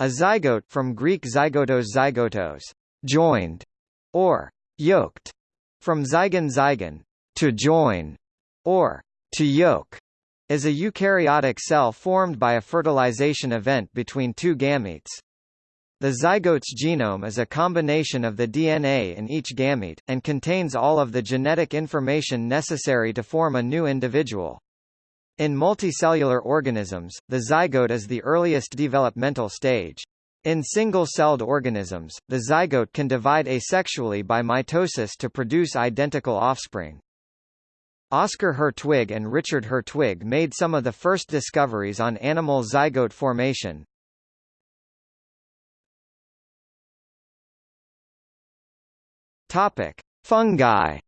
A zygote from Greek zygotos zygotos, joined, or yoked, from zygon zygon, to join, or to yoke, is a eukaryotic cell formed by a fertilization event between two gametes. The zygote's genome is a combination of the DNA in each gamete, and contains all of the genetic information necessary to form a new individual. In multicellular organisms, the zygote is the earliest developmental stage. In single-celled organisms, the zygote can divide asexually by mitosis to produce identical offspring. Oscar Hertwig and Richard Hertwig made some of the first discoveries on animal zygote formation. Topic: Fungi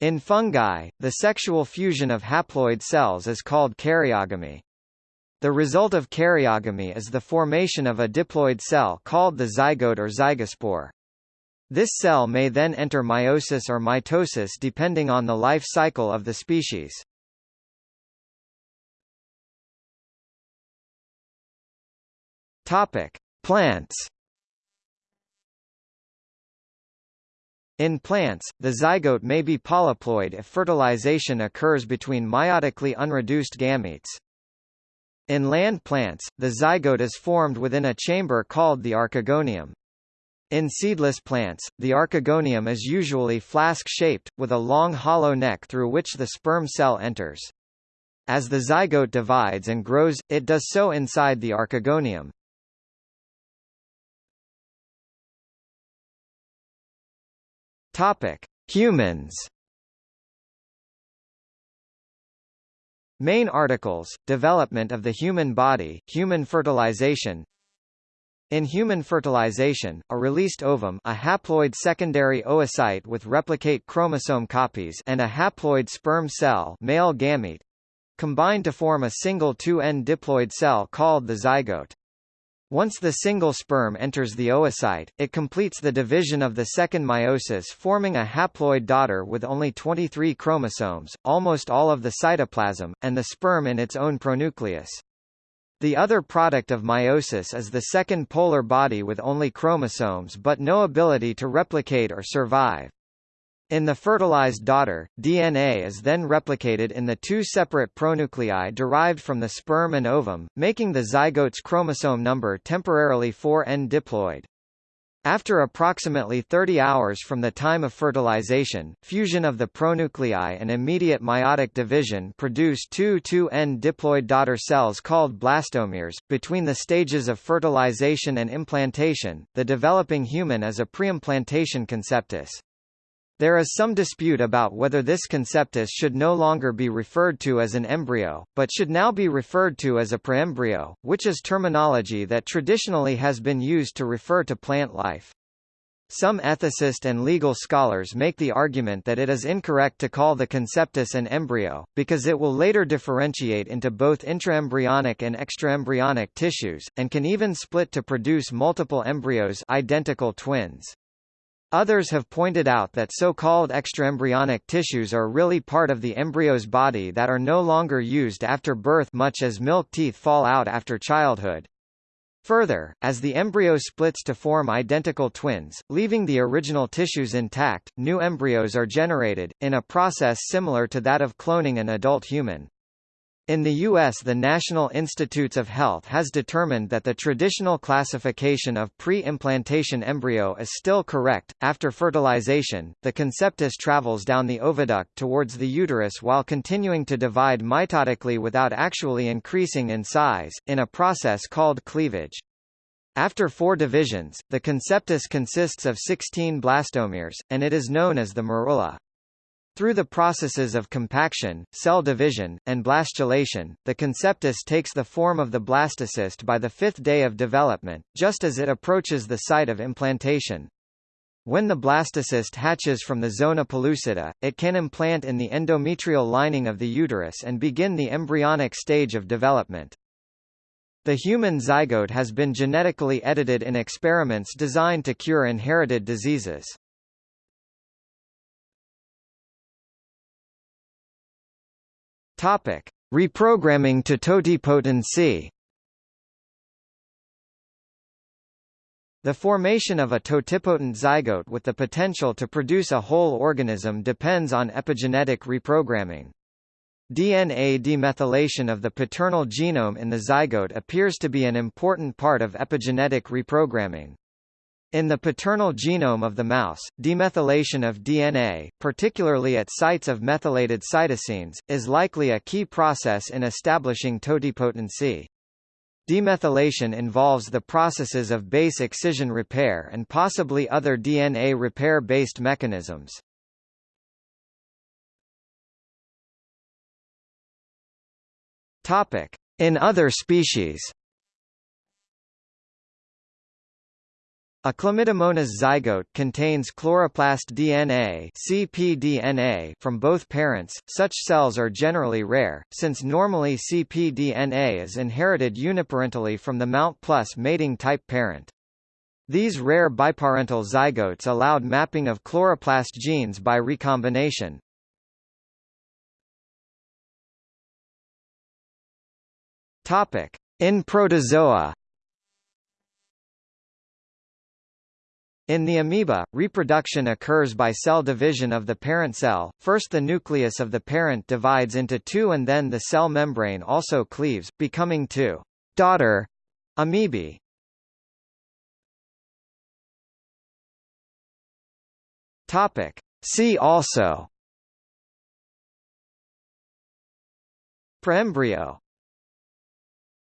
In fungi, the sexual fusion of haploid cells is called karyogamy. The result of karyogamy is the formation of a diploid cell called the zygote or zygospore. This cell may then enter meiosis or mitosis depending on the life cycle of the species. Topic: Plants In plants, the zygote may be polyploid if fertilization occurs between meiotically unreduced gametes. In land plants, the zygote is formed within a chamber called the archegonium. In seedless plants, the archegonium is usually flask-shaped, with a long hollow neck through which the sperm cell enters. As the zygote divides and grows, it does so inside the archegonium. Topic: Humans. Main articles: Development of the human body, human fertilization. In human fertilization, a released ovum, a haploid secondary oocyte with replicate chromosome copies, and a haploid sperm cell, male gamete, combine to form a single 2N diploid cell called the zygote. Once the single sperm enters the oocyte, it completes the division of the second meiosis forming a haploid daughter with only 23 chromosomes, almost all of the cytoplasm, and the sperm in its own pronucleus. The other product of meiosis is the second polar body with only chromosomes but no ability to replicate or survive. In the fertilized daughter, DNA is then replicated in the two separate pronuclei derived from the sperm and ovum, making the zygote's chromosome number temporarily 4n diploid. After approximately 30 hours from the time of fertilization, fusion of the pronuclei and immediate meiotic division produce two 2n diploid daughter cells called blastomeres. Between the stages of fertilization and implantation, the developing human is a preimplantation conceptus. There is some dispute about whether this conceptus should no longer be referred to as an embryo, but should now be referred to as a preembryo, which is terminology that traditionally has been used to refer to plant life. Some ethicist and legal scholars make the argument that it is incorrect to call the conceptus an embryo, because it will later differentiate into both intraembryonic and extraembryonic tissues, and can even split to produce multiple embryos identical twins. Others have pointed out that so-called extraembryonic tissues are really part of the embryo's body that are no longer used after birth much as milk teeth fall out after childhood. Further, as the embryo splits to form identical twins, leaving the original tissues intact, new embryos are generated, in a process similar to that of cloning an adult human. In the U.S. the National Institutes of Health has determined that the traditional classification of pre-implantation embryo is still correct. After fertilization, the conceptus travels down the oviduct towards the uterus while continuing to divide mitotically without actually increasing in size, in a process called cleavage. After four divisions, the conceptus consists of 16 blastomeres, and it is known as the morula. Through the processes of compaction, cell division, and blastulation, the conceptus takes the form of the blastocyst by the fifth day of development, just as it approaches the site of implantation. When the blastocyst hatches from the zona pellucida, it can implant in the endometrial lining of the uterus and begin the embryonic stage of development. The human zygote has been genetically edited in experiments designed to cure inherited diseases. Topic: Reprogramming to totipotency. The formation of a totipotent zygote with the potential to produce a whole organism depends on epigenetic reprogramming. DNA demethylation of the paternal genome in the zygote appears to be an important part of epigenetic reprogramming. In the paternal genome of the mouse, demethylation of DNA, particularly at sites of methylated cytosines, is likely a key process in establishing totipotency. Demethylation involves the processes of base excision repair and possibly other DNA repair-based mechanisms. In other species A chlamydomonas zygote contains chloroplast DNA (cpDNA) from both parents. Such cells are generally rare, since normally cpDNA is inherited uniparentally from the Mount plus mating type parent. These rare biparental zygotes allowed mapping of chloroplast genes by recombination. Topic: In protozoa In the amoeba, reproduction occurs by cell division of the parent cell. First the nucleus of the parent divides into two and then the cell membrane also cleaves, becoming two daughter amoebae. Topic. See also Preembryo